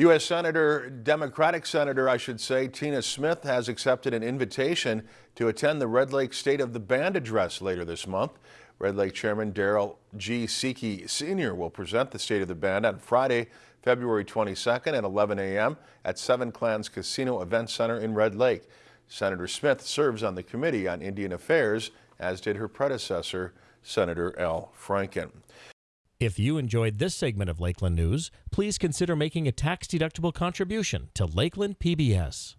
U.S. Senator, Democratic Senator, I should say, Tina Smith has accepted an invitation to attend the Red Lake State of the Band address later this month. Red Lake Chairman Darrell G. Seki Sr. will present the State of the Band on Friday, February 22nd at 11 a.m. at Seven Clans Casino Event Center in Red Lake. Senator Smith serves on the Committee on Indian Affairs, as did her predecessor, Senator Al Franken. If you enjoyed this segment of Lakeland News, please consider making a tax-deductible contribution to Lakeland PBS.